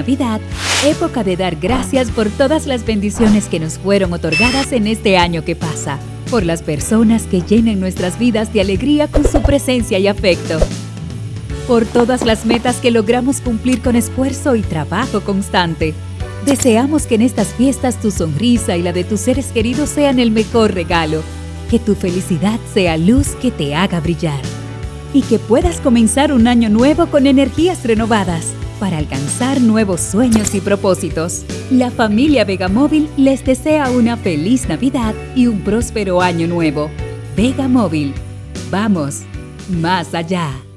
Navidad, época de dar gracias por todas las bendiciones que nos fueron otorgadas en este año que pasa, por las personas que llenan nuestras vidas de alegría con su presencia y afecto, por todas las metas que logramos cumplir con esfuerzo y trabajo constante. Deseamos que en estas fiestas tu sonrisa y la de tus seres queridos sean el mejor regalo, que tu felicidad sea luz que te haga brillar y que puedas comenzar un año nuevo con energías renovadas para alcanzar nuevos sueños y propósitos. La familia Vega Móvil les desea una feliz Navidad y un próspero año nuevo. Vega Móvil. Vamos, más allá.